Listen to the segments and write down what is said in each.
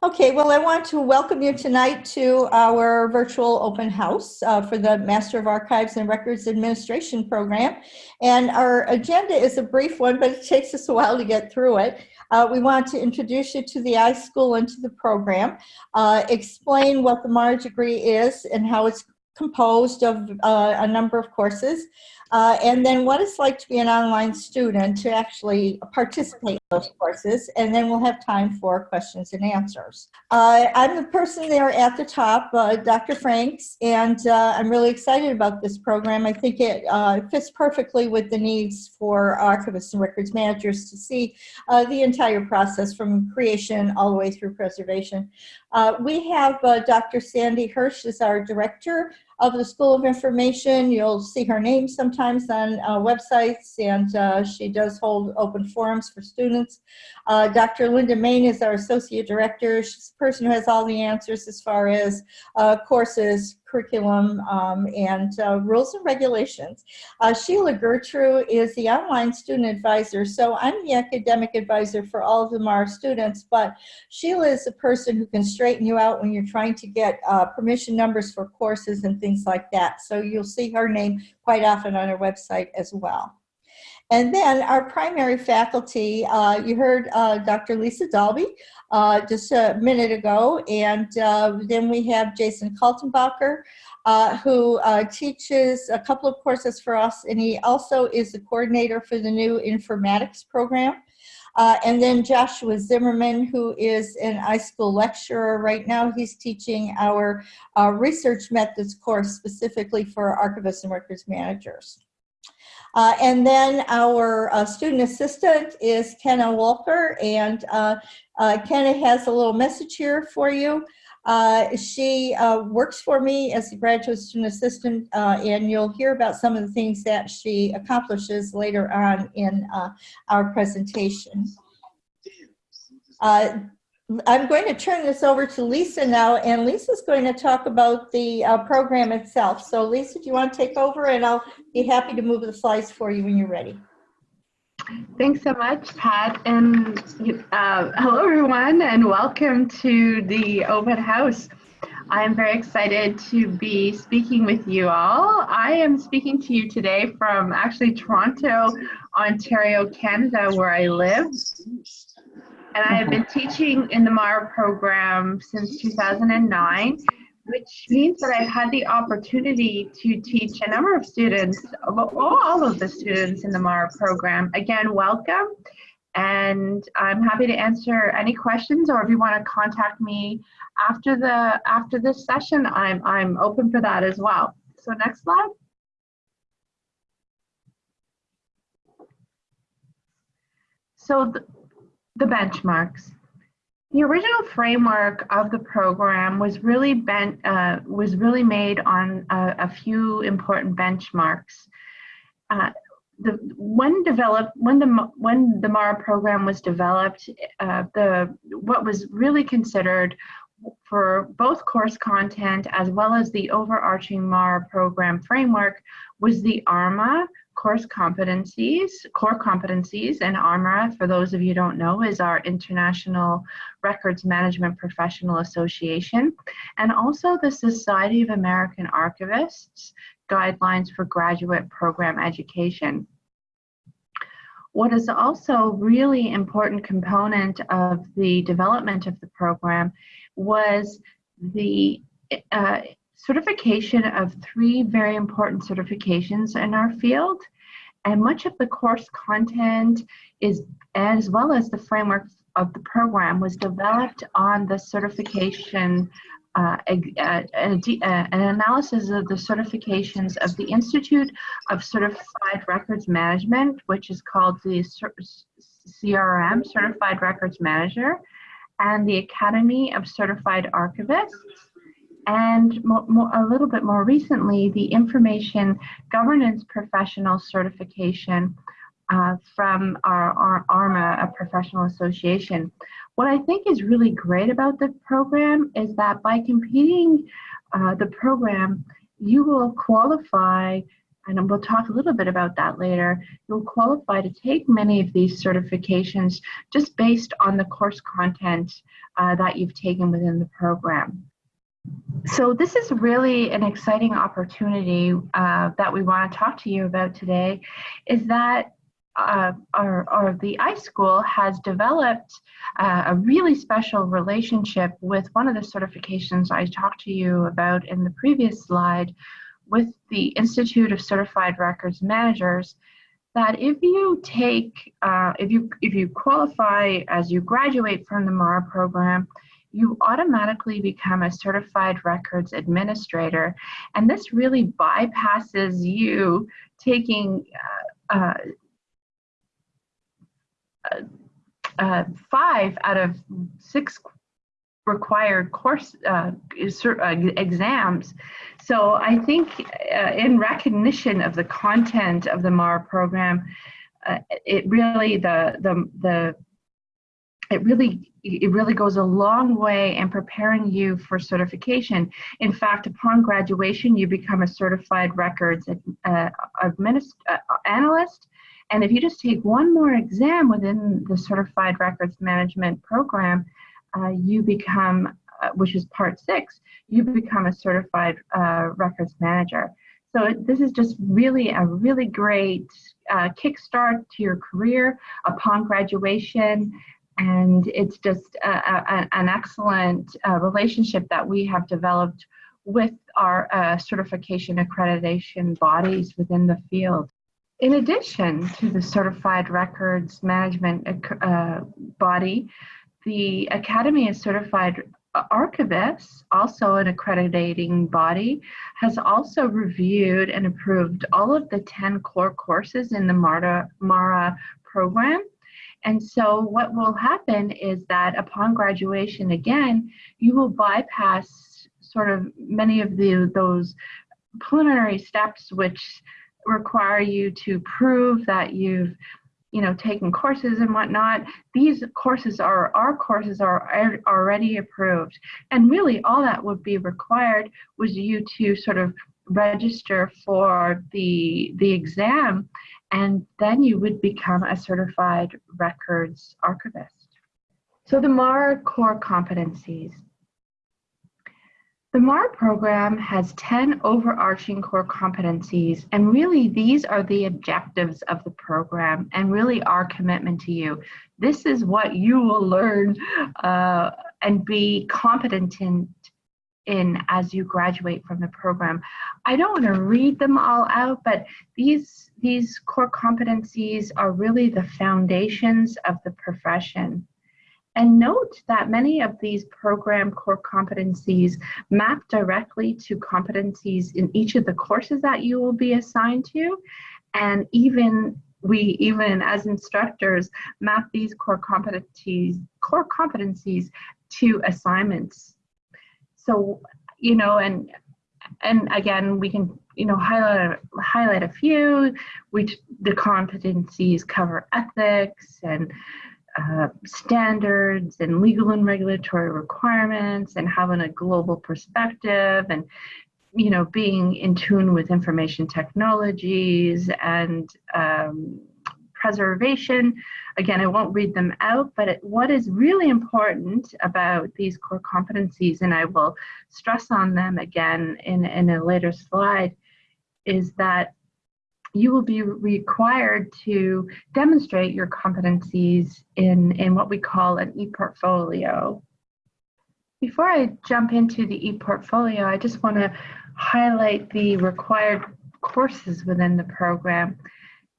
Okay, well, I want to welcome you tonight to our virtual open house uh, for the Master of Archives and Records Administration program. And our agenda is a brief one, but it takes us a while to get through it. Uh, we want to introduce you to the iSchool and to the program, uh, explain what the MARA degree is and how it's composed of uh, a number of courses, uh, and then what it's like to be an online student to actually participate in those courses, and then we'll have time for questions and answers. Uh, I'm the person there at the top, uh, Dr. Franks, and uh, I'm really excited about this program. I think it uh, fits perfectly with the needs for archivists and records managers to see the entire process from creation all the way through preservation. we have Dr. Sandy Hirsh as our director of the School of Information. You'll see her name sometimes on uh, websites, and uh, she does hold open forums for students. Uh, Dr. Linda Main is our Associate Director. She's the person who has all the answers as far as uh, courses, curriculum um, and uh, rules and regulations. Uh, Sheila Gertrude is the online student advisor. So I'm the academic advisor for all of them our students, but Sheila is a person who can straighten you out when you're trying to get uh, permission numbers for courses and things like that. So you'll see her name quite often on our website as well. And then our primary faculty, uh, you heard uh, Dr. Lisa Daulby uh, just a minute ago, and uh, then we have Jason Kaltenbacher, uh, who uh, teaches a couple of courses for us, and he also is the coordinator for the new informatics program. and then Joshua Zimmerman, who is an iSchool lecturer right now. He's teaching our research methods course specifically for archivists and records managers. Uh, and then our uh, student assistant is Kenna Walker, and uh, uh Kenna has a little message here for you. Uh, she uh, works for me as a graduate student assistant, and you'll hear about some of the things that she accomplishes later on in our presentation. I'm going to turn this over to Lisa now, and Lisa's going to talk about the uh, program itself. So Lisa, do you want to take over? And I'll be happy to move the slides for you when you're ready. Thanks so much, Pat. And uh, hello, everyone, and welcome to the open house. I am very excited to be speaking with you all. I am speaking to you today from actually Toronto, Ontario, Canada, where I live. And I have been teaching in the MARA program since 2009, which means that I've had the opportunity to teach a number of students, all of the students in the MARA program. Again, welcome. And I'm happy to answer any questions or if you want to contact me after the after this session, I'm I'm open for that as well. So next slide. So the benchmarks. The original framework of the program was really bent, uh, was really made on a, a few important benchmarks. Uh, the when developed when the when the MARA program was developed, uh, the what was really considered for both course content as well as the overarching MARA program framework was the ARMA course competencies, core competencies, and ARMA, for those of you don't know, is our International Records Management Professional Association, and also the Society of American Archivists Guidelines for Graduate Program Education. What is also really important component of the development of the program was the uh, certification of three very important certifications in our field. And much of the course content is, as well as the framework of the program, was developed on the certification, uh, uh, an analysis of the certifications of the Institute of Certified Records Management, which is called the CRM, Certified Records Manager, and the Academy of Certified Archivists and more, more, a little bit more recently, the Information Governance Professional Certification uh, from our, our, ARMA, a professional association. What I think is really great about the program is that by completing uh, the program, you will qualify and we'll talk a little bit about that later, you'll qualify to take many of these certifications just based on the course content uh, that you've taken within the program. So this is really an exciting opportunity uh, that we want to talk to you about today, is that uh, or, or, the iSchool has developed uh, a really special relationship with one of the certifications I talked to you about in the previous slide with the Institute of Certified Records Managers that if you take, uh, if you if you qualify as you graduate from the MARA program, you automatically become a certified records administrator. And this really bypasses you taking uh, uh, uh, five out of six required course uh, uh, exams. So I think uh, in recognition of the content of the MARA program, uh, it really the the the it really it really goes a long way in preparing you for certification. In fact, upon graduation, you become a certified records uh, uh, analyst and if you just take one more exam within the Certified Records Management program, uh, you become, uh, which is part six, you become a certified uh, records manager. So this is just really a really great uh, kickstart to your career upon graduation. And it's just a, a, an excellent uh, relationship that we have developed with our uh, certification accreditation bodies within the field. In addition to the Certified Records Management uh, body, the Academy of Certified Archivists, also an accrediting body, has also reviewed and approved all of the 10 core courses in the MARA, MARA program. And so what will happen is that upon graduation, again, you will bypass sort of many of the those preliminary steps which require you to prove that you've you know taken courses and whatnot. These courses are our courses are already approved. And really all that would be required was you to sort of register for the the exam and then you would become a certified records archivist so the MAR core competencies the MAR program has 10 overarching core competencies, and really these are the objectives of the program and really our commitment to you. This is what you will learn uh, and be competent in, in as you graduate from the program. I don't want to read them all out, but these, these core competencies are really the foundations of the profession. And note that many of these program core competencies map directly to competencies in each of the courses that you will be assigned to. And even we, even as instructors, map these core competencies, core competencies to assignments. So, you know, and and again, we can you know highlight highlight a few. Which the competencies cover ethics and uh, standards and legal and regulatory requirements and having a global perspective and you know being in tune with information technologies and um, preservation again i won't read them out but it, what is really important about these core competencies and i will stress on them again in, in a later slide is that you will be required to demonstrate your competencies in, in what we call an e-portfolio. Before I jump into the e-portfolio, I just want to highlight the required courses within the program.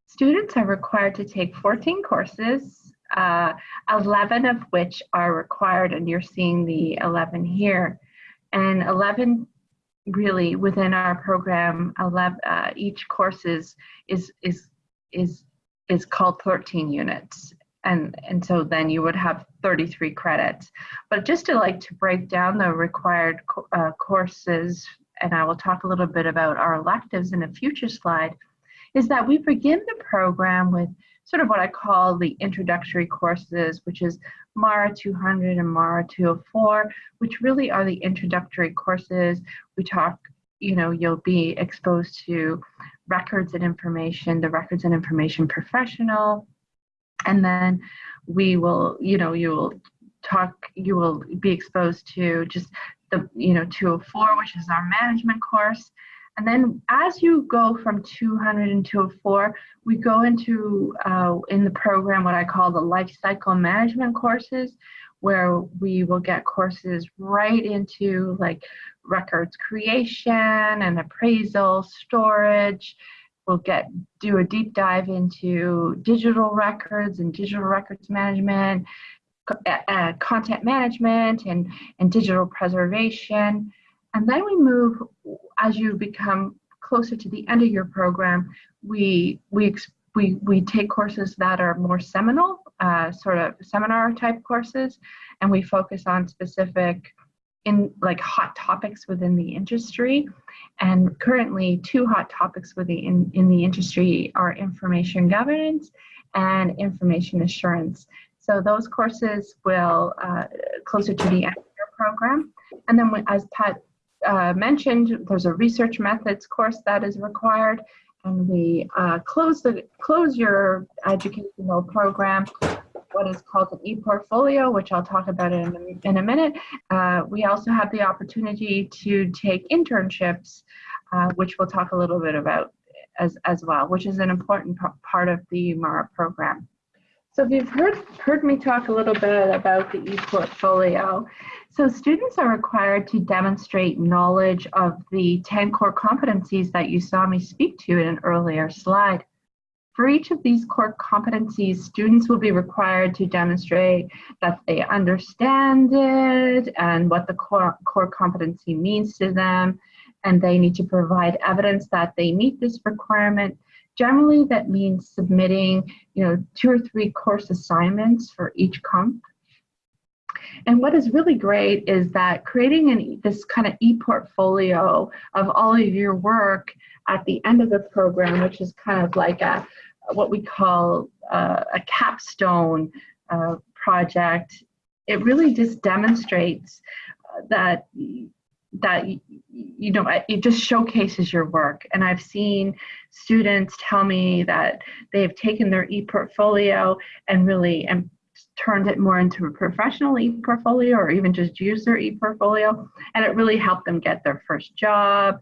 Students are required to take 14 courses, uh, 11 of which are required, and you're seeing the 11 here. And 11 really within our program, 11, uh, each course is, is, is, is, is called 13 units. And, and so then you would have 33 credits. But just to like to break down the required co uh, courses, and I will talk a little bit about our electives in a future slide, is that we begin the program with sort of what I call the introductory courses, which is MARA 200 and MARA 204, which really are the introductory courses. We talk, you know, you'll be exposed to records and information, the records and information professional, and then we will, you know, you will talk, you will be exposed to just the, you know, 204, which is our management course. And then as you go from 200 and 204, we go into, uh, in the program, what I call the life cycle management courses, where we will get courses right into like records creation and appraisal, storage. We'll get do a deep dive into digital records and digital records management, uh, content management and, and digital preservation. And then we move, as you become closer to the end of your program, we, we, we, we take courses that are more seminal, uh, sort of seminar type courses, and we focus on specific in like hot topics within the industry. And currently two hot topics within in, the industry are information governance and information assurance. So those courses will uh, closer to the end of your program. And then as Pat uh, mentioned, there's a research methods course that is required. And we uh, close the close your educational program what is called an e-portfolio, which I'll talk about in a, in a minute. Uh, we also have the opportunity to take internships, uh, which we'll talk a little bit about as, as well, which is an important part of the MARA program. So if you've heard, heard me talk a little bit about the e-portfolio, so students are required to demonstrate knowledge of the 10 core competencies that you saw me speak to in an earlier slide. For each of these core competencies, students will be required to demonstrate that they understand it and what the core, core competency means to them, and they need to provide evidence that they meet this requirement. Generally, that means submitting you know, two or three course assignments for each comp. And what is really great is that creating an, this kind of e-portfolio of all of your work at the end of the program, which is kind of like a, what we call uh, a capstone uh, project, it really just demonstrates uh, that that you know it just showcases your work. And i've seen students tell me that they've taken their e-portfolio and really and turned it more into a professional e-portfolio or even just use their e-portfolio. And it really helped them get their first job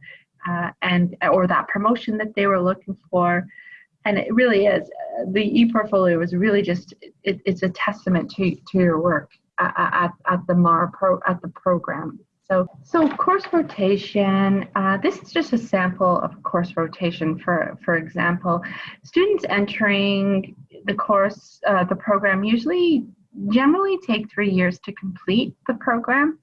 uh, and or that promotion that they were looking for. And it really is uh, the e-portfolio is really just it, it's a testament to, to your work at, at, at the mar pro at the program so so course rotation uh, this is just a sample of course rotation for for example students entering the course uh, the program usually generally take three years to complete the program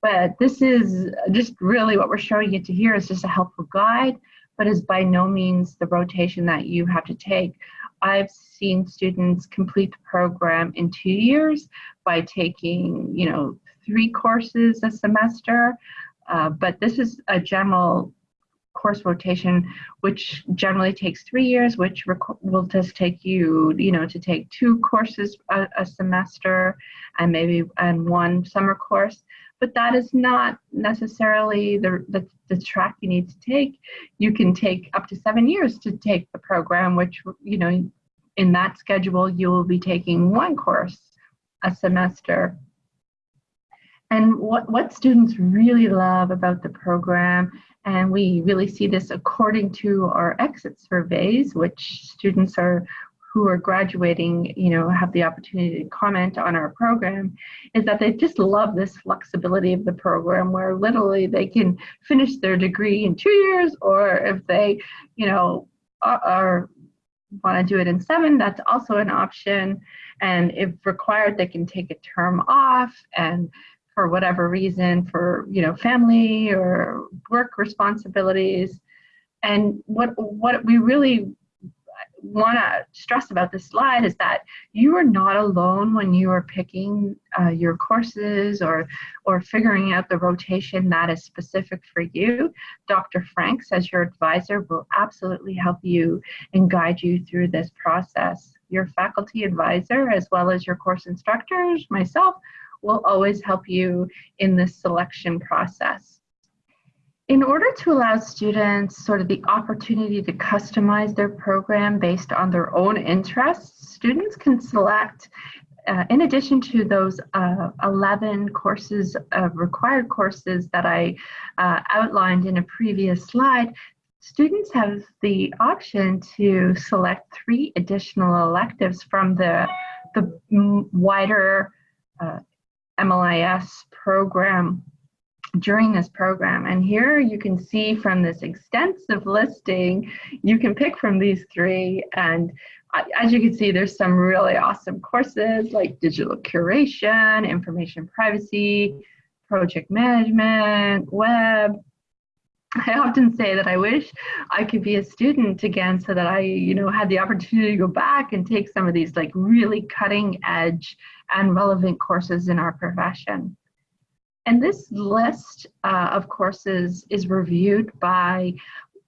but this is just really what we're showing you to here is just a helpful guide but is by no means the rotation that you have to take. I've seen students complete the program in two years by taking, you know, three courses a semester, uh, but this is a general course rotation, which generally takes three years, which will just take you, you know, to take two courses a, a semester and maybe and one summer course but that is not necessarily the, the, the, track you need to take. You can take up to seven years to take the program, which, you know, in that schedule, you will be taking one course a semester. And what, what students really love about the program, and we really see this according to our exit surveys, which students are who are graduating, you know, have the opportunity to comment on our program, is that they just love this flexibility of the program where literally they can finish their degree in two years, or if they, you know, are, are want to do it in seven, that's also an option. And if required, they can take a term off and for whatever reason, for you know, family or work responsibilities. And what what we really want to stress about this slide is that you are not alone when you are picking uh, your courses or or figuring out the rotation that is specific for you. Dr. Franks, as your advisor, will absolutely help you and guide you through this process. Your faculty advisor, as well as your course instructors, myself, will always help you in this selection process. In order to allow students sort of the opportunity to customize their program based on their own interests, students can select, uh, in addition to those uh, 11 courses, uh, required courses that I uh, outlined in a previous slide, students have the option to select three additional electives from the, the wider uh, MLIS program during this program. And here you can see from this extensive listing, you can pick from these three. And as you can see, there's some really awesome courses like digital curation, information privacy, project management, web. I often say that I wish I could be a student again so that I, you know, had the opportunity to go back and take some of these like really cutting edge and relevant courses in our profession. And this list uh, of courses is reviewed by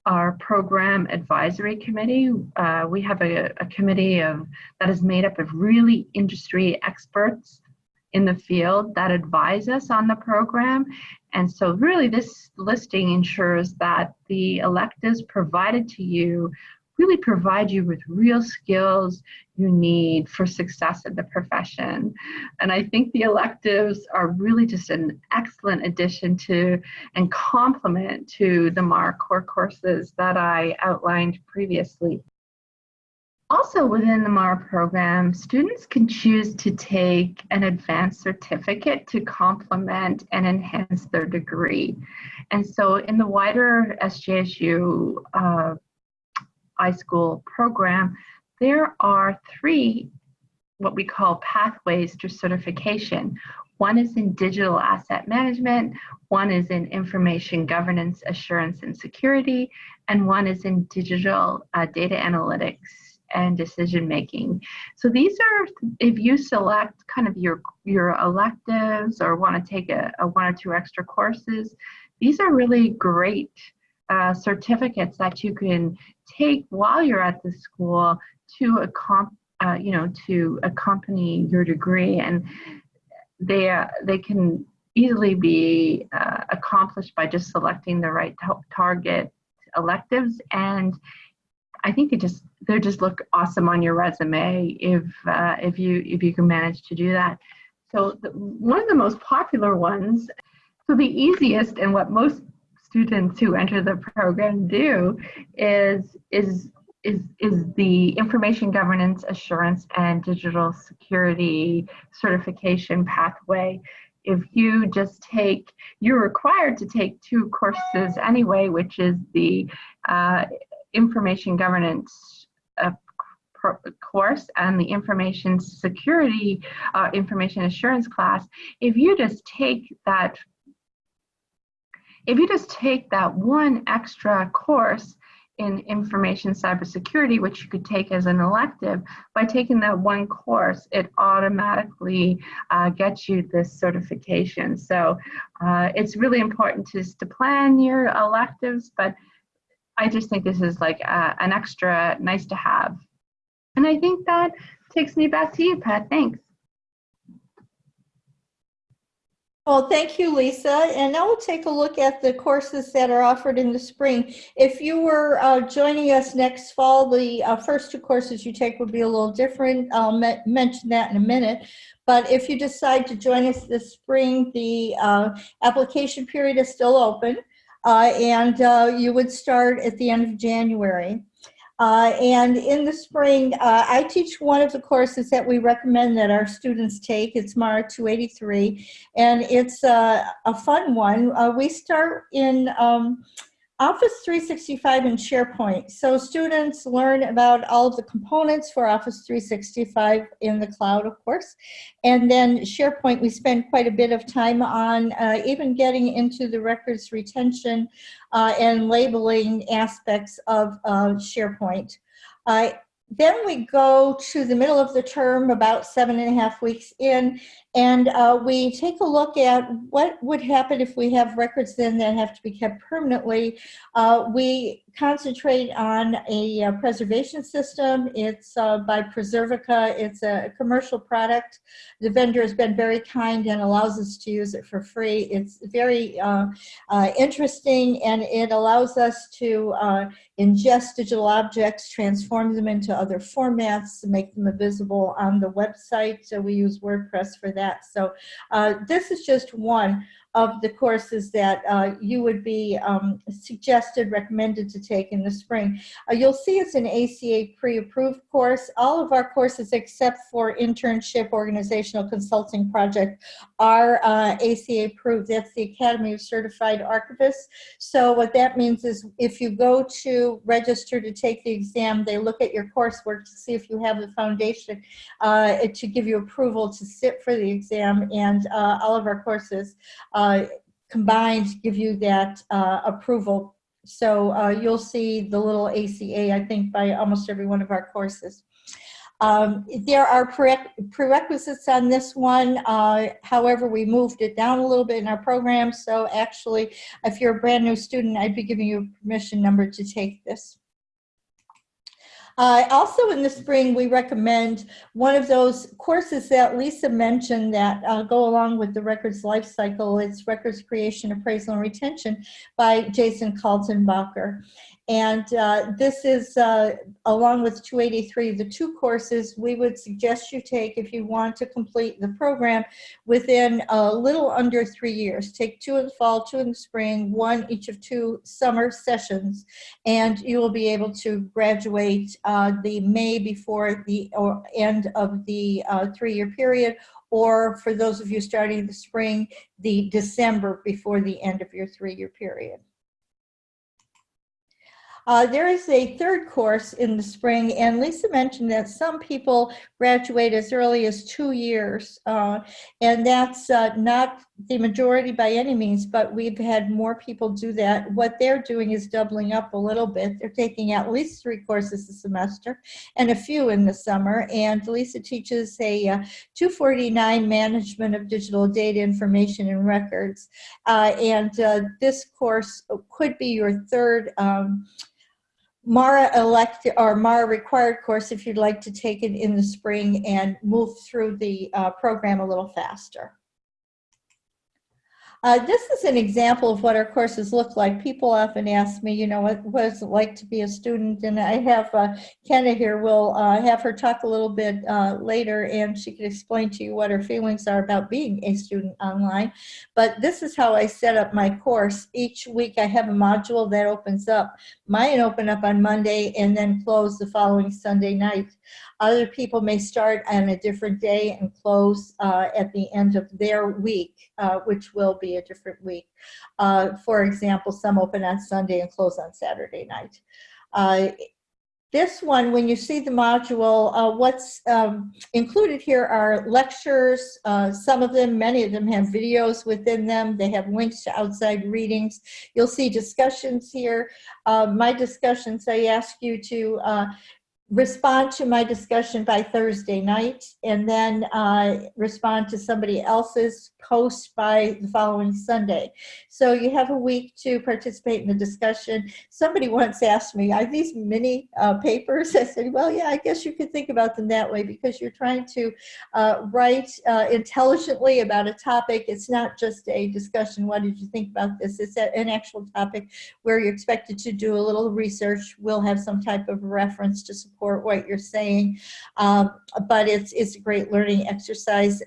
our program advisory committee. Uh, we have a, a committee of that is made up of really industry experts in the field that advise us on the program. And so really this listing ensures that the electives provided to you really provide you with real skills you need for success in the profession. And I think the electives are really just an excellent addition to and complement to the MAR core courses that I outlined previously. Also within the MAR program, students can choose to take an advanced certificate to complement and enhance their degree. And so in the wider SJSU uh, iSchool program, there are three what we call pathways to certification. One is in digital asset management, one is in information governance, assurance, and security, and one is in digital uh, data analytics and decision making. So these are, if you select kind of your, your electives or want to take a, a one or two extra courses, these are really great uh, certificates that you can take while you're at the school to uh, you know to accompany your degree and they uh, they can easily be uh, accomplished by just selecting the right target electives and I think they just they just look awesome on your resume if uh, if you if you can manage to do that. So the, one of the most popular ones, so the easiest and what most students who enter the program do is is is is the information governance assurance and digital security certification pathway. If you just take you're required to take two courses anyway which is the uh, information governance uh, course and the information security uh, information assurance class. If you just take that if you just take that one extra course in information cybersecurity, which you could take as an elective, by taking that one course, it automatically uh, gets you this certification. So uh, it's really important to, to plan your electives, but I just think this is like uh, an extra nice to have. And I think that takes me back to you, Pat. Thanks. Well, thank you, Lisa. And now we'll take a look at the courses that are offered in the spring. If you were uh, joining us next fall, the uh, first two courses you take would be a little different. I'll mention that in a minute. But if you decide to join us this spring, the uh, application period is still open. Uh, and uh, you would start at the end of January. Uh, and in the spring, uh, I teach one of the courses that we recommend that our students take. It's MARA 283, and it's uh, a fun one. Uh, we start in um, Office 365 and SharePoint. So students learn about all of the components for Office 365 in the cloud, of course. And then SharePoint, we spend quite a bit of time on, uh, even getting into the records retention uh, and labeling aspects of uh, SharePoint. Then we go to the middle of the term, about seven and a half weeks in, And uh, we take a look at what would happen if we have records then that have to be kept permanently. Uh, we concentrate on a uh, preservation system. It's uh, by Preservica. It's a commercial product. The vendor has been very kind and allows us to use it for free. It's very uh, uh, interesting and it allows us to ingest digital objects, transform them into other formats, make them visible on the website. So we use WordPress for that. So uh, this is just one of the courses that uh, you would be um, suggested, recommended to take in the spring. Uh, you'll see it's an ACA pre-approved course. All of our courses except for internship organizational consulting project are uh, ACA approved. That's the Academy of Certified Archivists. So what that means is if you go to register to take the exam, they look at your coursework to see if you have the foundation uh, to give you approval to sit for the exam and uh, all of our courses uh, combined give you that uh, approval. So uh, you'll see the little ACA, I think, by almost every one of our courses. Um, there are prerequisites on this one. Uh, however, we moved it down a little bit in our program. So actually, if you're a brand new student, I'd be giving you a permission number to take this. Uh, also in the spring, we recommend one of those courses that Lisa mentioned that uh, go along with the records life cycle. It's Records Creation, Appraisal, and Retention by Jason Kaltenbacher. And uh, this is, uh, along with 283, the two courses we would suggest you take if you want to complete the program within a little under three years. Take two in the fall, two in the spring, one each of two summer sessions, and you will be able to graduate uh, the May before the or end of the uh, three-year period, or for those of you starting the spring, the December before the end of your three-year period. Uh, there is a third course in the spring, and Lisa mentioned that some people graduate as early as two years, uh, and that's uh, not the majority by any means, but we've had more people do that. What they're doing is doubling up a little bit. They're taking at least three courses a semester and a few in the summer, and Lisa teaches a uh, 249 Management of Digital Data Information and Records, uh, and uh, this course could be your third um, MARA elect or MARA required course if you'd like to take it in the spring and move through the uh, program a little faster. Uh, this is an example of what our courses look like. People often ask me, you know, what, what is it like to be a student? And I have uh, Kenna here. We'll uh, have her talk a little bit uh, later and she can explain to you what her feelings are about being a student online. But this is how I set up my course. Each week I have a module that opens up. Mine open up on Monday and then close the following Sunday night. Other people may start on a different day and close uh, at the end of their week, uh, which will be a different week. Uh, for example, some open on Sunday and close on Saturday night. Uh, this one, when you see the module, uh, what's um, included here are lectures. Uh, some of them, many of them have videos within them. They have links to outside readings. You'll see discussions here. My discussions, I ask you to respond to my discussion by Thursday night and then uh, respond to somebody else's post by the following Sunday. So you have a week to participate in the discussion. Somebody once asked me, are these mini uh, papers? I said, well, yeah, I guess you could think about them that way because you're trying to uh, write uh, intelligently about a topic. It's not just a discussion, what did you think about this? It's an actual topic where you're expected to do a little research. We'll have some type of reference to support support what you're saying, um, but it's, it's a great learning exercise.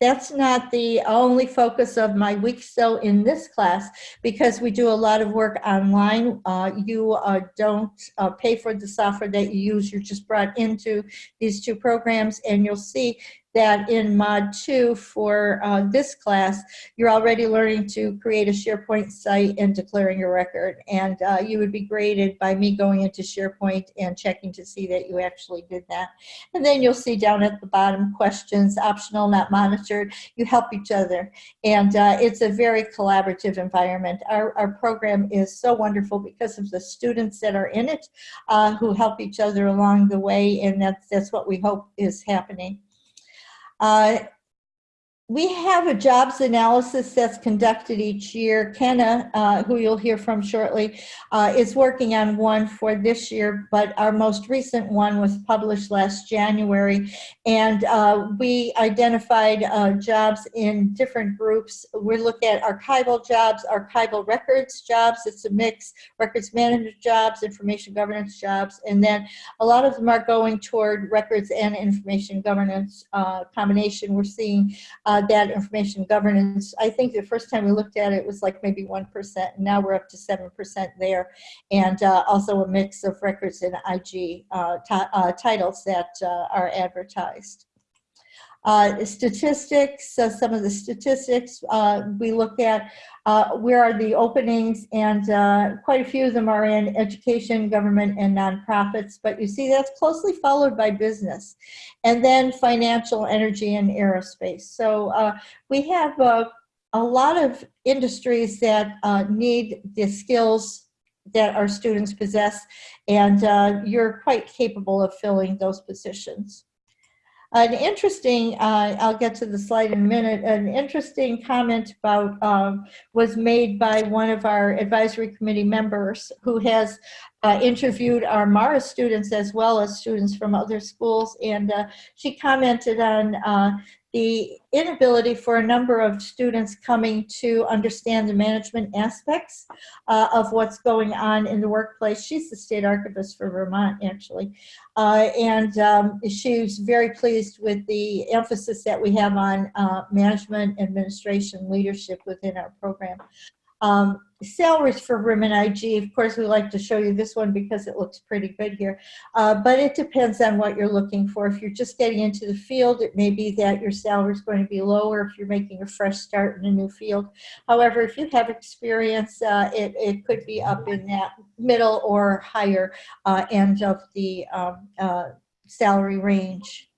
That's not the only focus of my week so in this class because we do a lot of work online. Uh, you uh, don't uh, pay for the software that you use. You're just brought into these two programs and you'll see that in mod 2 for uh, this class, you're already learning to create a SharePoint site and declaring your record. And uh, you would be graded by me going into SharePoint and checking to see that you actually did that. And then you'll see down at the bottom questions, optional, not monitored. You help each other. And uh, it's a very collaborative environment. Our, our program is so wonderful because of the students that are in it uh, who help each other along the way. And that's, that's what we hope is happening. Uh, we have a jobs analysis that's conducted each year. Kenna, uh, who you'll hear from shortly, uh, is working on one for this year, but our most recent one was published last January. And uh, we identified uh, jobs in different groups. We look at archival jobs, archival records jobs, it's a mix, records management jobs, information governance jobs, and then a lot of them are going toward records and information governance uh, combination. We're seeing uh, that information governance. I think the first time we looked at it was like maybe 1%, and now we're up to 7% there. And uh, also a mix of records and IG uh, uh, titles that uh, are advertised. Uh, statistics, uh, some of the statistics uh, we look at, uh, where are the openings, and uh, quite a few of them are in education, government, and nonprofits, but you see that's closely followed by business. And then financial, energy, and aerospace. So uh, we have a lot of industries that need the skills that our students possess, and you're quite capable of filling those positions. An interesting, uh, I'll get to the slide in a minute, an interesting comment about, um, was made by one of our advisory committee members who has uh, interviewed our MARA students as well as students from other schools. And uh, she commented on uh, the inability for a number of students coming to understand the management aspects uh, of what's going on in the workplace. She's the state archivist for Vermont, actually. Uh, and um, she's very pleased with the emphasis that we have on uh, management, administration, leadership within our program. Um, salaries for women IG, of course, we like to show you this one because it looks pretty good here, uh, but it depends on what you're looking for. If you're just getting into the field, it may be that your salary is going to be lower if you're making a fresh start in a new field. However, if you have experience, uh, it, it could be up in that middle or higher uh, end of the um, uh, salary range.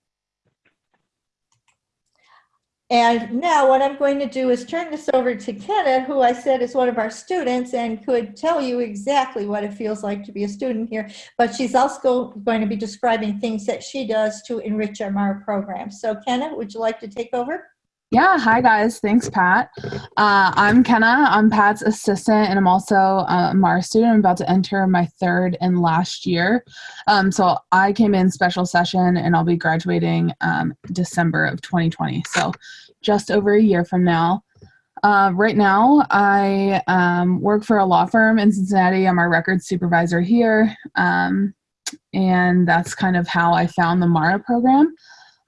And now what I'm going to do is turn this over to Kenna, who I said is one of our students and could tell you exactly what it feels like to be a student here. But she's also going to be describing things that she does to enrich our program. So Kenna, would you like to take over? Yeah, hi guys. Thanks, Pat. Uh, I'm Kenna. I'm Pat's assistant, and I'm also a MARA student. I'm about to enter my third and last year. Um, so I came in special session, and I'll be graduating um, December of 2020. So just over a year from now. Uh, right now, I um, work for a law firm in Cincinnati. I'm our records supervisor here, um, and that's kind of how I found the MARA program.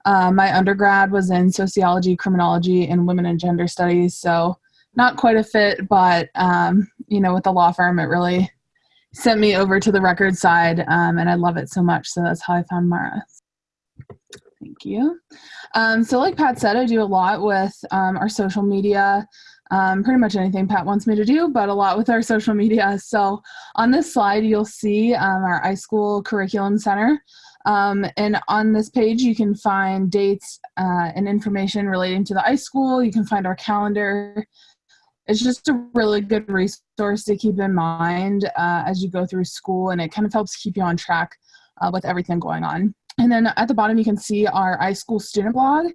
Uh, my undergrad was in sociology, criminology, and women and gender studies, so not quite a fit, but um, you know, with the law firm, it really sent me over to the record side, um, and I love it so much. So that's how I found MARA. Thank you. Um, so, like Pat said, I do a lot with um, our social media. Um, pretty much anything Pat wants me to do, but a lot with our social media. So, on this slide, you'll see um, our iSchool Curriculum Center. Um, and on this page, you can find dates uh, and information relating to the iSchool. You can find our calendar. It's just a really good resource to keep in mind uh, as you go through school, and it kind of helps keep you on track uh, with everything going on. And then at the bottom, you can see our iSchool student blog.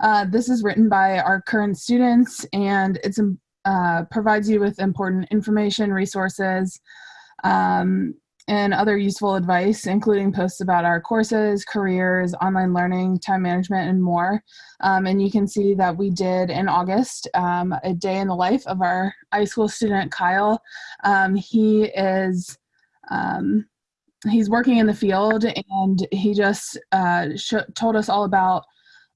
Uh, this is written by our current students, and it uh, provides you with important information, resources, um, and other useful advice, including posts about our courses, careers, online learning, time management, and more. Um, and you can see that we did in August um, a day in the life of our iSchool student, Kyle. Um, he is um, he's working in the field and he just uh, told us all about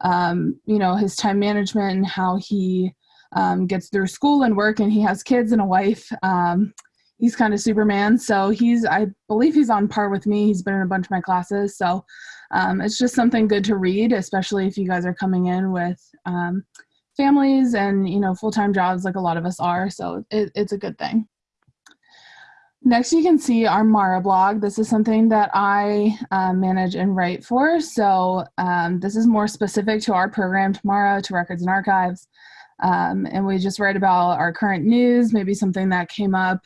um, you know his time management and how he um, gets through school and work and he has kids and a wife he's kind of Superman. So he's, I believe he's on par with me. He's been in a bunch of my classes. So um, it's just something good to read, especially if you guys are coming in with um, families and, you know, full-time jobs like a lot of us are. So it, it's a good thing. Next, you can see our Mara blog. This is something that I uh, manage and write for. So um, this is more specific to our program, to Mara, to Records and Archives. Um, and we just write about our current news, maybe something that came up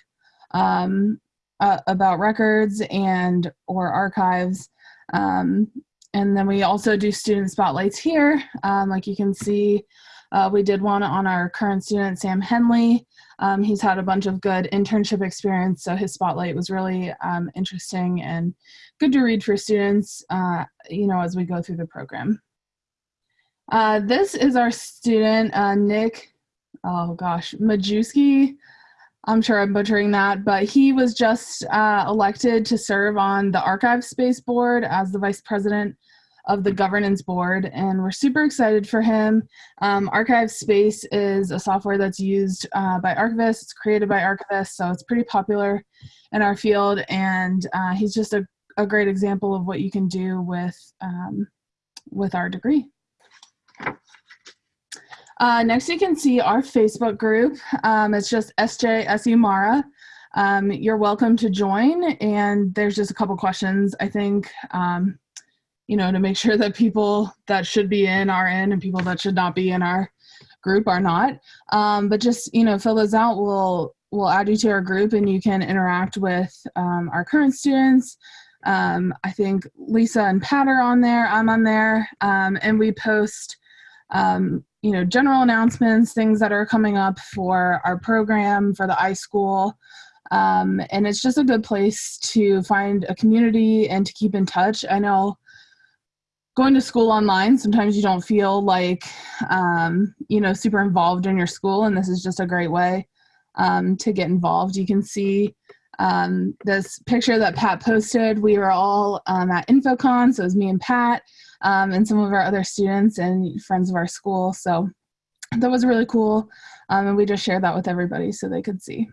um, uh, about records and or archives. Um, and then we also do student spotlights here. Um, like you can see, Uh, we did one on our current student, Sam Henley. Um, he's had a bunch of good internship experience, so his spotlight was really um, interesting and good to read for students, uh, you know, as we go through the program. Uh, this is our student, uh, Nick, oh gosh, Majewski. I'm sure I'm butchering that, but he was just uh, elected to serve on the ArchivesSpace Board as the vice president of the governance board, and we're super excited for him. Um, ArchivesSpace is a software that's used uh, by archivists, it's created by archivists, so it's pretty popular in our field, and uh, he's just a, a great example of what you can do with, um, with our degree. Uh, next, you can see our Facebook group. Um, it's just SJSU MARA. Um, you're welcome to join, and there's just a couple questions, I think, um, you know, to make sure that people that should be in are in and people that should not be in our group are not. Um, but just, you know, fill those out. We'll, we'll add you to our group and you can interact with um, our current students. Um, I think Lisa and Pat are on there. I'm on there. Um, and we post um, you know, general announcements, things that are coming up for our program, for the iSchool. Um, and it's just a good place to find a community and to keep in touch. I know going to school online, sometimes you don't feel like, um, you know, super involved in your school. And this is just a great way um, to get involved. You can see um, this picture that Pat posted. We were all um, at InfoCon, so it was me and Pat um, and some of our other students and friends of our school. So that was really cool. Um, and we just shared that with everybody so they could see.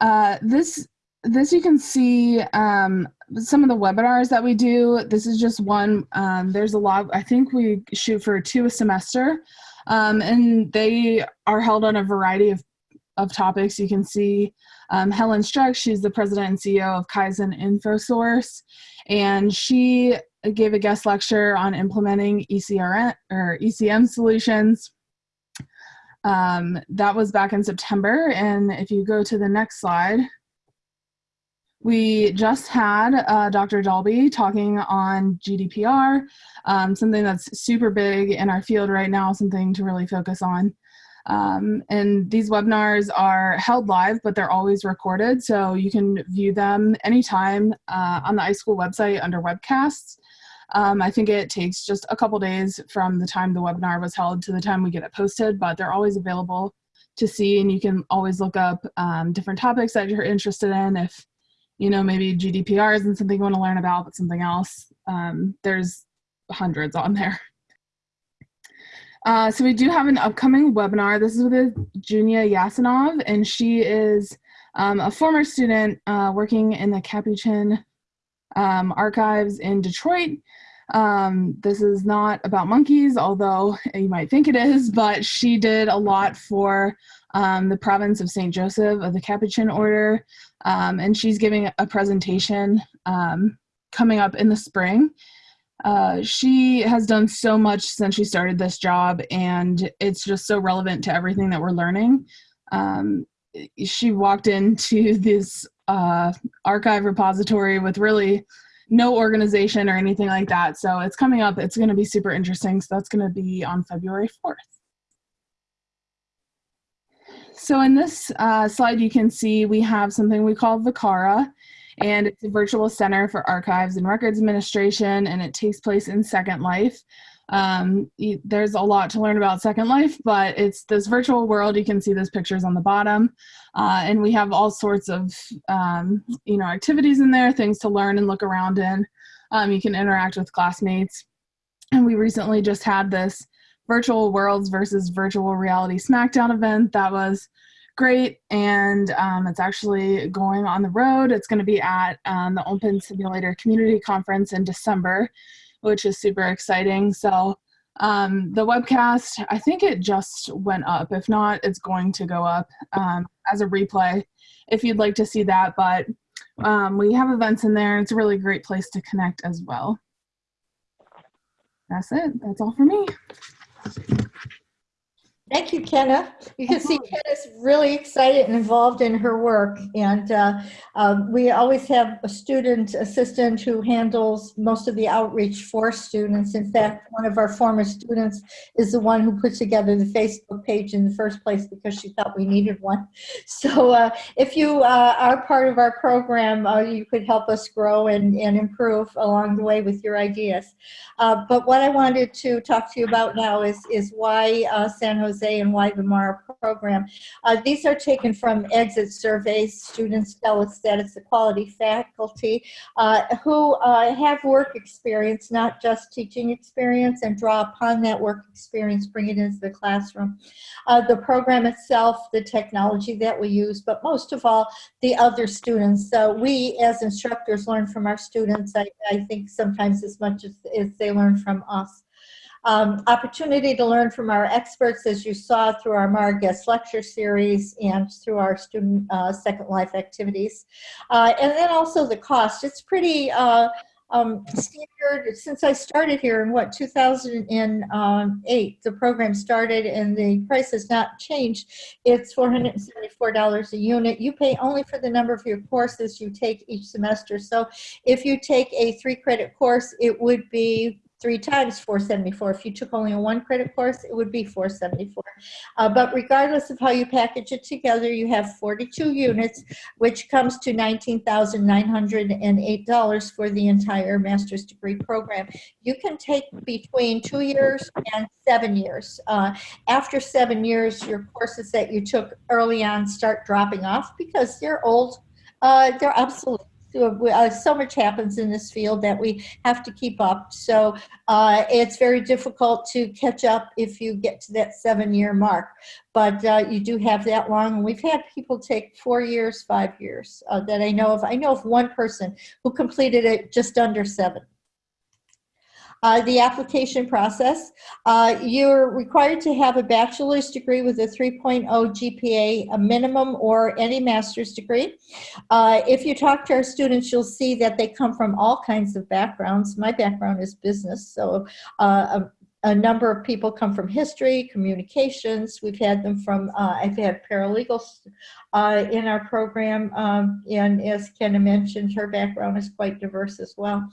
Uh, this, this you can see um, some of the webinars that we do. This is just one. Um, there's a lot. I think we shoot for two a semester. Um, and they are held on a variety of, of topics. You can see um, Helen Streck, she's the president and CEO of Kaizen InfoSource, and she gave a guest lecture on implementing ECRM or ECM solutions. Um, that was back in September, and if you go to the next slide, we just had uh, Dr. Daulby talking on GDPR, um, something that's super big in our field right now, something to really focus on. Um, and these webinars are held live, but they're always recorded. So you can view them anytime uh, on the iSchool website under webcasts. Um, I think it takes just a couple days from the time the webinar was held to the time we get it posted, but they're always available to see and you can always look up um, different topics that you're interested in. If, you know, maybe GDPR isn't something you want to learn about, but something else, um, there's hundreds on there. Uh, so we do have an upcoming webinar. This is with Junia Yasinov, and she is um, a former student uh, working in the Capuchin um, archives in Detroit. Um, this is not about monkeys, although you might think it is, but she did a lot for um, the province of St. Joseph of the Capuchin Order, um, and she's giving a presentation um, coming up in the spring. Uh, she has done so much since she started this job, and it's just so relevant to everything that we're learning. Um, she walked into this uh, archive repository with really no organization or anything like that. So it's coming up. It's going to be super interesting. So that's going to be on February 4th. So in this uh, slide, you can see we have something we call VCARA, and it's a virtual center for archives and records administration, and it takes place in Second Life. Um, there's a lot to learn about Second Life, but it's this virtual world. You can see those pictures on the bottom. Uh, and we have all sorts of, um, you know, activities in there, things to learn and look around in. Um, you can interact with classmates. And we recently just had this virtual worlds versus virtual reality smackdown event that was great and um, it's actually going on the road it's going to be at um, the open simulator community conference in december which is super exciting. So um, the webcast, I think it just went up. If not, it's going to go up um, as a replay if you'd like to see that. But um, we have events in there. It's a really great place to connect as well. That's it. That's all for me. Thank you, Kenna. You can see Kenna's really excited and involved in her work. And uh, um, we always have a student assistant who handles most of the outreach for students. In fact, one of our former students is the one who put together the Facebook page in the first place because she thought we needed one. So uh, if you uh, are part of our program, uh, you could help us grow and, and improve along the way with your ideas. Uh, but what I wanted to talk to you about now is, is why uh, San Jose and why the MARA program. Uh, these are taken from exit surveys. Students tell us that it's the quality faculty uh, who uh, have work experience, not just teaching experience, and draw upon that work experience, bring it into the classroom. Uh, the program itself, the technology that we use, but most of all, the other students. So we as instructors learn from our students, I, I think sometimes as much as, as they learn from us. Um, opportunity to learn from our experts, as you saw through our MARA guest lecture series and through our student uh, Second Life activities. Uh, and then also the cost. It's pretty uh, um, standard since I started here in what 2008 the program started and the price has not changed it's $474 a unit you pay only for the number of your courses you take each semester so if you take a three credit course it would be three times 474. If you took only a one credit course, it would be 474. Uh, but regardless of how you package it together, you have 42 units, which comes to $19,908 for the entire master's degree program. You can take between two years and seven years. Uh, after seven years, your courses that you took early on start dropping off because they're old, uh, they're obsolete uh, so much happens in this field that we have to keep up. So uh, it's very difficult to catch up if you get to that seven year mark. But uh, you do have that long. We've had people take four years, five years uh, that I know of. I know of one person who completed it just under seven. Uh, the application process. Uh, you're required to have a bachelor's degree with a 3.0 GPA, a minimum, or any master's degree. Uh, if you talk to our students, you'll see that they come from all kinds of backgrounds. My background is business, so uh, a number of people come from history, communications. We've had them from, uh, I've had paralegals uh, in our program. Um, and as Kenna mentioned, her background is quite diverse as well.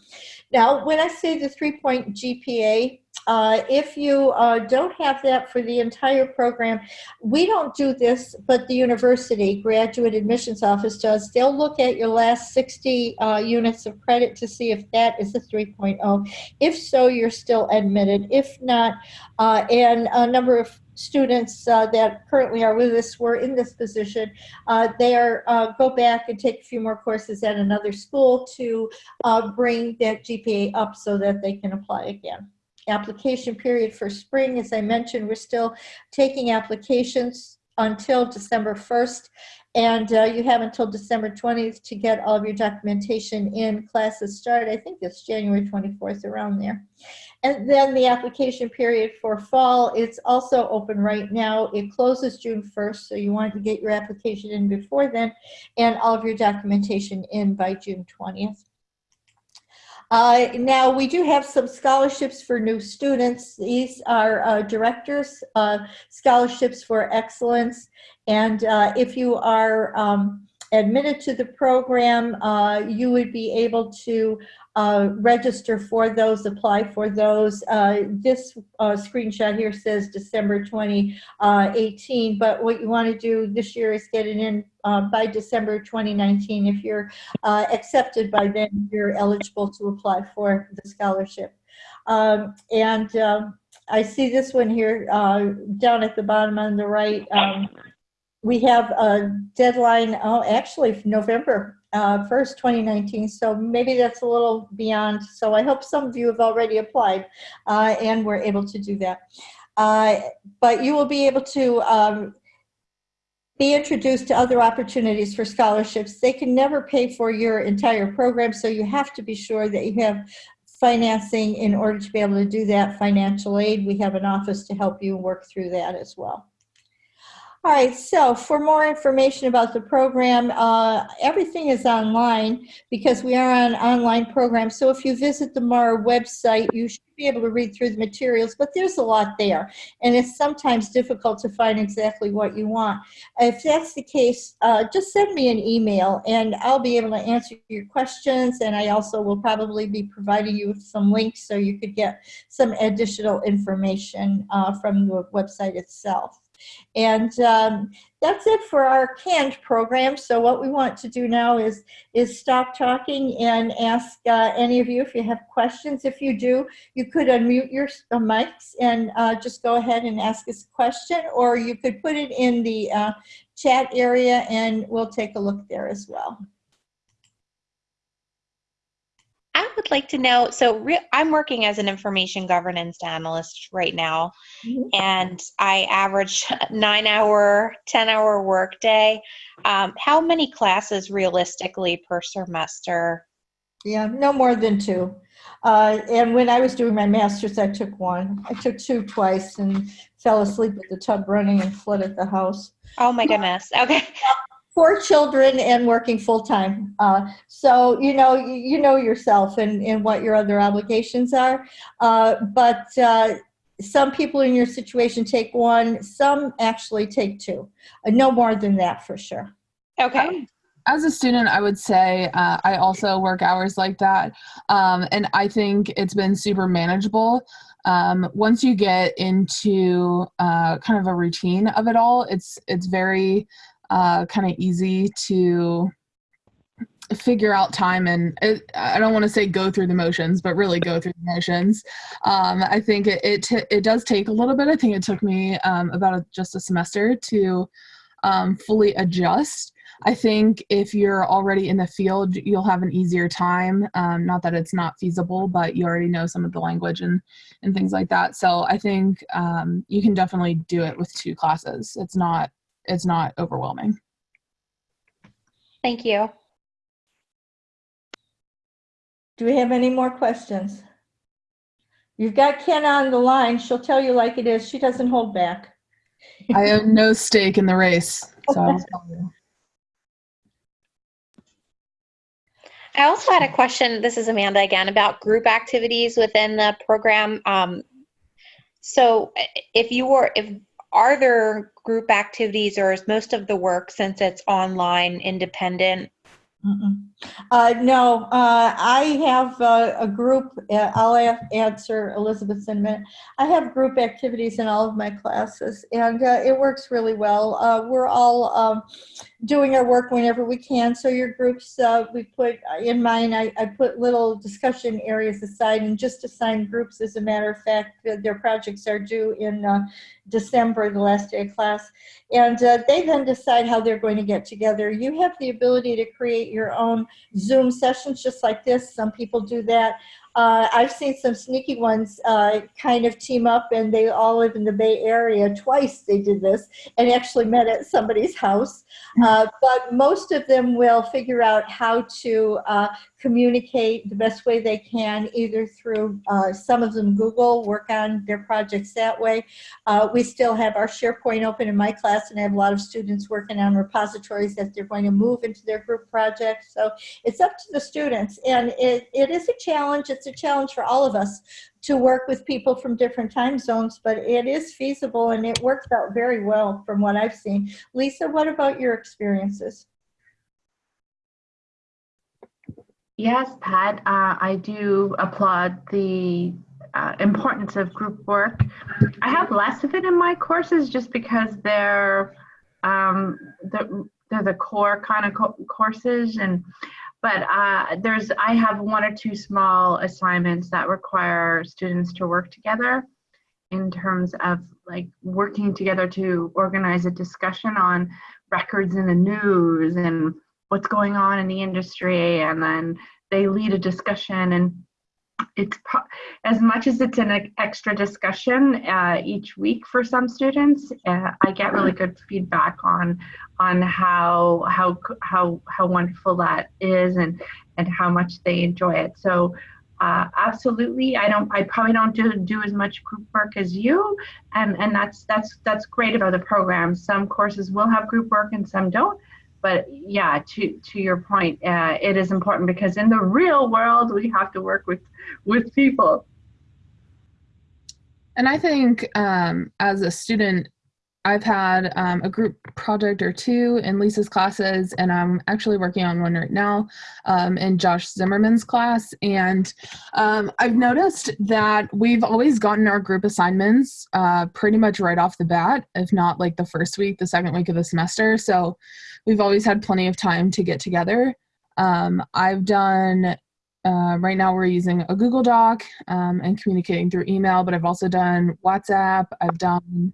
Now, when I say the three-point GPA, uh, if you uh, don't have that for the entire program, we don't do this, but the university graduate admissions office does. They'll look at your last 60 uh, units of credit to see if that is a 3.0. If so, you're still admitted. If not, uh, and a number of students uh, that currently are with us were in this position, uh, they are uh, go back and take a few more courses at another school to uh, bring that GPA up so that they can apply again application period for spring. As I mentioned, we're still taking applications until December 1st. And uh, you have until December 20th to get all of your documentation in. Classes start, I think it's January 24th, around there. And then the application period for fall, it's also open right now. It closes June 1st, so you want to get your application in before then and all of your documentation in by June 20th. Uh, now, we do have some scholarships for new students. These are uh, directors, uh, scholarships for excellence. And uh, if you are um, admitted to the program, uh, you would be able to uh, register for those, apply for those. Uh, this uh, screenshot here says December 2018, but what you want to do this year is get it in uh, by December 2019. If you're uh, accepted by then, you're eligible to apply for the scholarship. Um, and um, I see this one here uh, down at the bottom on the right. Um, we have a deadline, oh, actually November uh, 1st, 2019. So maybe that's a little beyond. So I hope some of you have already applied uh, and were able to do that. Uh, but you will be able to um, be introduced to other opportunities for scholarships. They can never pay for your entire program, so you have to be sure that you have financing in order to be able to do that financial aid. We have an office to help you work through that as well. All right, so for more information about the program, uh, everything is online because we are an online program. So if you visit the MARA website, you should be able to read through the materials, but there's a lot there. And it's sometimes difficult to find exactly what you want. If that's the case, uh, just send me an email and I'll be able to answer your questions. And I also will probably be providing you with some links so you could get some additional information uh, from the website itself. And um, that's it for our canned program. So what we want to do now is, is stop talking and ask uh, any of you if you have questions. If you do, you could unmute your uh, mics and uh, just go ahead and ask us a question, or you could put it in the uh, chat area and we'll take a look there as well. I would like to know, so I'm working as an information governance analyst right now, Mhm. and I average nine hour, 10 hour workday. Um, how many classes realistically per semester? Yeah, no more than two. Uh, and when I was doing my master's, I took one. I took two twice and fell asleep with the tub running and flooded the house. Oh my goodness. Okay. Four children and working full time. Uh, so you know you, you know yourself and, and what your other obligations are. Uh, but uh, some people in your situation take one. Some actually take two. Uh, no more than that for sure. Okay. as a student i would say uh, i also work hours like that um, and i think it's been super manageable um, once you get into uh, kind of a routine of it all it's it's very uh, kind of easy to figure out time and it, i don't want to say go through the motions but really go through the motions um, i think it it, it does take a little bit i think it took me um, about a, just a semester to um, fully adjust I think if you're already in the field, you'll have an easier time. Um, not that it's not feasible, but you already know some of the language and, and things like that. So I think um, you can definitely do it with two classes. It's not it's not overwhelming. Thank you. Do we have any more questions? You've got Kenna on the line. She'll tell you like it is. She doesn't hold back. I have no stake in the race. So I'll tell you. I also had a question. This is Amanda again about group activities within the program. Um, so, if you were, if are there group activities, or is most of the work since it's online independent? Uh, no, uh, I have uh, a group, uh, I'll a- answer Elizabeth's in a minute. I have group activities in all of my classes and uh, it works really well. Uh, we're all um, doing our work whenever we can. So your groups, uh, we put, in mine, I, I put little discussion areas aside and just assign groups. As a matter of fact, their- projects are due in uh, December, the last day of class. And uh, they then decide how they're going to get together. You have the ability to create your own Zoom sessions just like this. Some people do that. Uh, I've seen some sneaky ones uh, kind of team up and they all live in the Bay Area. Twice they did this and actually met at somebody's house. Uh, but most of them will figure out how to uh, communicate the best way they can, either through uh, some of them Google, work on their projects that way. Uh, we still have our SharePoint open in my class and I have a lot of students working on repositories that they're going to move into their group projects. So it's up to the students and it, it is a challenge. It's a challenge for all of us to work with people from different time zones, but it is feasible and it works out very well from what I've seen. Lisa, what about your experiences? Yes, Pat, uh, I do applaud the uh, importance of group work. I have less of it in my courses just because they're um, the, they're the core kind of co- courses and but uh, there's I have one or two small assignments that require students to work together in terms of like working together to organize a discussion on records in the news and what's going on in the industry and then they lead a discussion and it's as much as it's an extra discussion uh, each week for some students uh, i get really good feedback on on how how how how wonderful that is and and how much they enjoy it. So uh, absolutely i don't i probably don't do, do as much group work as you and and that's that's that's great about the program. Some courses will have group work and some don't but yeah to to your point uh, it is important because in the real world we have to work with with people. And I think um, as a student, I've had um, a group project or two in Lisa's classes, and I'm actually working on one right now um, in Josh Zimmerman's class. And um, I've noticed that we've always gotten our group assignments uh, pretty much right off the bat, if not like the first week, the second week of the semester. So we've always had plenty of time to get together. Um, I've done uh, right now we're using a Google Doc um, and communicating through email, but I've also done WhatsApp. I've done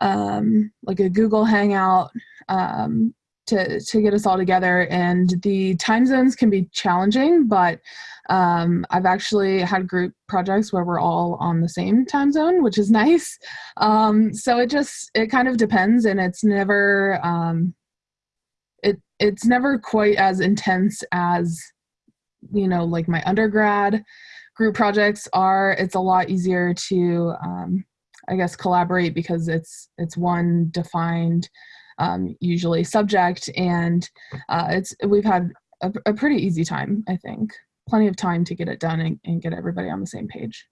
um, like a Google Hangout um, to to get us all together. And the time zones can be challenging, but um, I've actually had group projects where we're all on the same time zone, which is nice. Um, so it just it kind of depends, and it's never um, it it's never quite as intense as you know like my undergrad group projects are it's a lot easier to um, i guess collaborate because it's it's one defined um, usually subject and uh, it's we've had a, a pretty easy time i think plenty of time to get it done and, and get everybody on the same page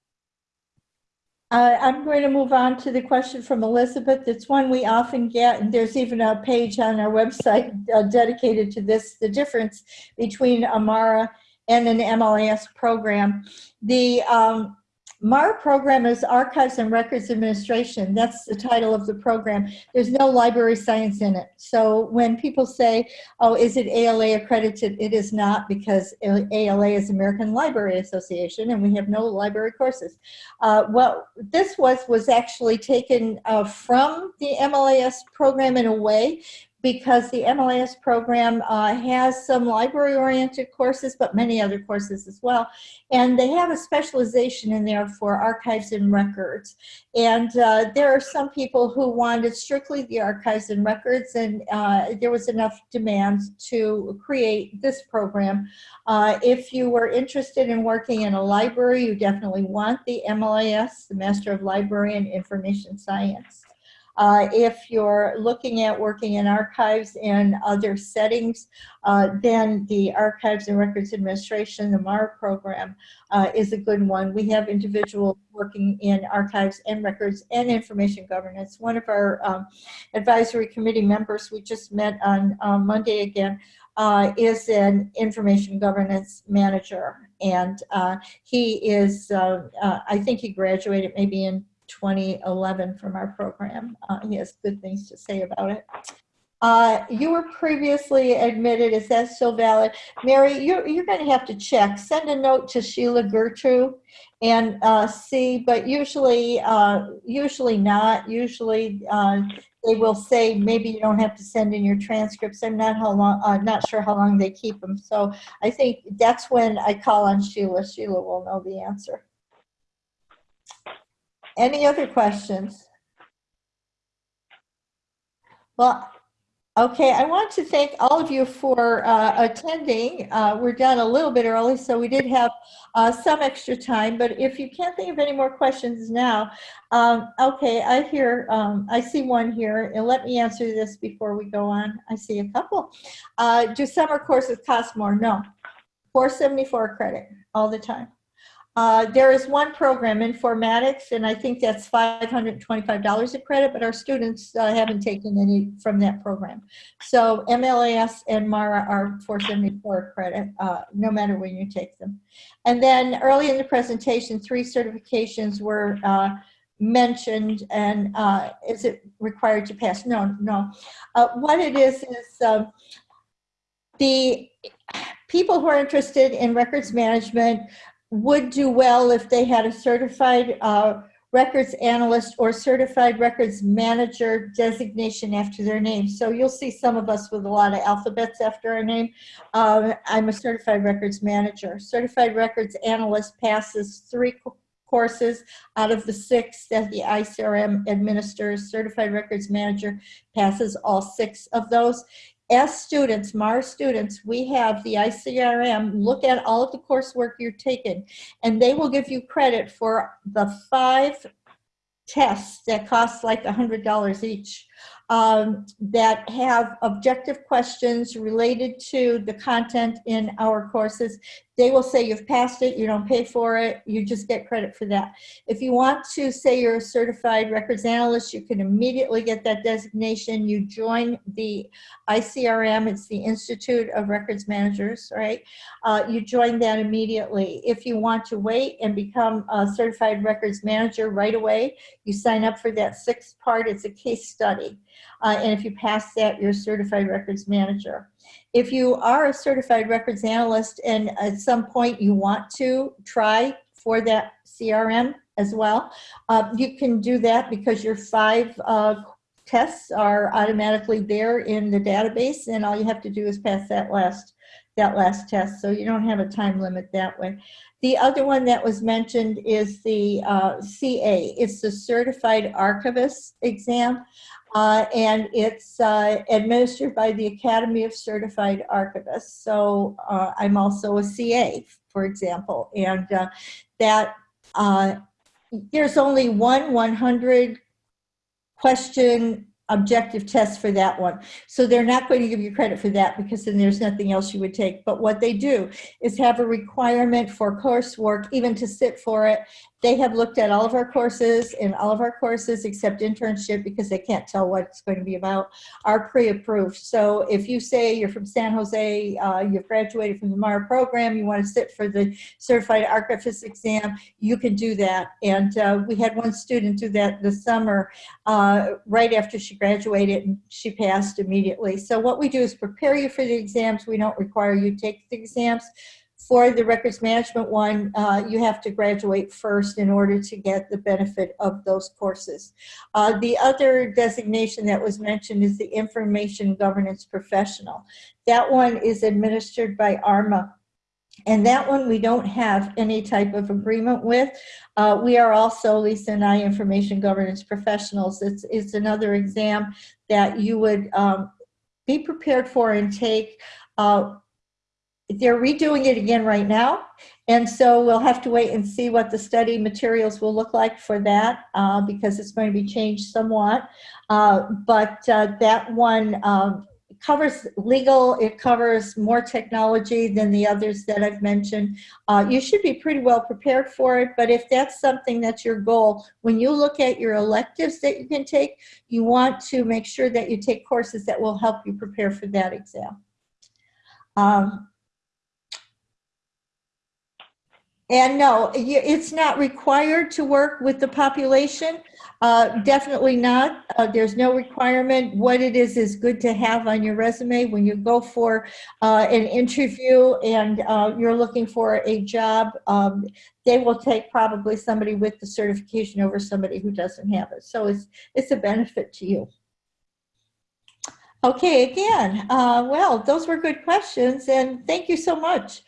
Uh, I'm going to move on to the question from Elizabeth. It's one we often get, and there's even a page on our website uh, dedicated to this, the difference between a MARA and an MLIS program. The um, MARA program is Archives and Records Administration. That's the title of the program. There's no library science in it. So when people say, oh, is it ALA accredited? It is not because ALA is American Library Association and we have no library courses. Uh, what this was was actually taken uh, from the MLIS program in a way because the MLIS program uh, has some library-oriented courses, but many other courses as well. And they have a specialization in there for archives and records. And uh, there are some people who wanted strictly the archives and records, and uh, there was enough demand to create this program. Uh, if you were interested in working in a library, you definitely want the MLIS, the Master of Library and Information Science. Uh, if you're looking at working in archives and other settings, uh, then the Archives and Records Administration, the MARA program, uh, is a good one. We have individuals working in archives and records and information governance. One of our um, advisory committee members, we just met on Monday again, uh, is an information governance manager. And uh, he is, uh, I think he graduated maybe in 2011 from our program. Uh, he has good things to say about it. Uh, you were previously admitted, is that still valid? Mary, you're, you're going to have to check. Send a note to Sheila Gertrude and uh, see, but usually, uh, usually not. Usually uh, they will say maybe you don't have to send in your transcripts. I'm not how long, uh, not sure how long they keep them. So I think that's when I call on Sheila. Sheila will know the answer. Any other questions? Well, okay, I want to thank all of you for uh, attending. Uh, we're done a little bit early, so we did have uh, some extra time, but if you can't think of any more questions now, um, okay, I hear, um, I see one here, and let me answer this before we go on. I see a couple. Uh, do summer courses cost more? No. 474 credit all the time. Uh, there is one program, Informatics, and I think that's $525 a credit, but our students uh, haven't taken any from that program. So MLIS and MARA are 474 credit, uh, no matter when you take them. And then early in the presentation, three certifications were uh, mentioned, and uh, is it required to pass? No, no. Uh, what it is is the people who are interested in records management would do well if they had a certified uh, records analyst or certified records manager designation after their name. So you'll see some of us with a lot of alphabets after our name. Um, I'm a certified records manager. Certified records analyst passes three courses out of the six that the ICRM administers. Certified records manager passes all six of those as students, MARA students, we have the ICRM look at all of the coursework you're taking, and they will give you credit for the five tests that cost like $100 each. Um, that have objective questions related to the content in our courses. They will say you've passed it, you don't pay for it, you just get credit for that. If you want to say you're a certified records analyst, you can immediately get that designation. You join the ICRM, it's the Institute of Records Managers, right? Uh, you join that immediately. If you want to wait and become a certified records manager right away, you sign up for that sixth part, it's a case study. Uh, and if you pass that, you're a certified records manager. If you are a certified records analyst and at some point you want to try for that CRM as well, uh, you can do that because your five uh, tests are automatically there in the database and all you have to do is pass that last that last test so you don't have a time limit that way. The other one that was mentioned is the uh, CA. It's the Certified Archivist exam. Uh, and it's uh, administered by the Academy of Certified Archivists. So uh, I'm also a CA, for example, and uh, that uh, there's only one 100 question objective test for that one. So they're not going to give you credit for that because then there's nothing else you would take. But what they do is have a requirement for coursework, even to sit for it. They have looked at all of our courses and all of our courses except internship because they can't tell what it's going to be about are pre-approved. So if you say you're from San Jose, uh, you've graduated from the MARA program, you want to sit for the certified archivist exam, you can do that. And uh, we had one student do that this summer uh, right after she graduated and she passed immediately. So what we do is prepare you for the exams. We don't require you take the exams. For the records management one, uh, you have to graduate first in order to get the benefit of those courses. Uh, the other designation that was mentioned is the information governance professional. That one is administered by ARMA. And that one we don't have any type of agreement with. Uh, we are also, Lisa and I, information governance professionals. It's, it's another exam that you would um, be prepared for and take. Uh, they're redoing it again right now. And so we'll have to wait and see what the study materials will look like for that uh, because it's going to be changed somewhat. Uh, but uh, that one um, covers legal, it covers more technology than the others that I've mentioned. Uh, you should be pretty well prepared for it, but if that's something that's your goal, when you look at your electives that you can take, you want to make sure that you take courses that will help you prepare for that exam. Um, And no, it's not required to work with the population. Uh, definitely not. Uh, there's no requirement. What it is is good to have on your resume when you go for uh, an interview and uh, you're looking for a job. Um, they will take probably somebody with the certification over somebody who doesn't have it. So it's it's a benefit to you. Okay, again, uh, well, those were good questions and thank you so much.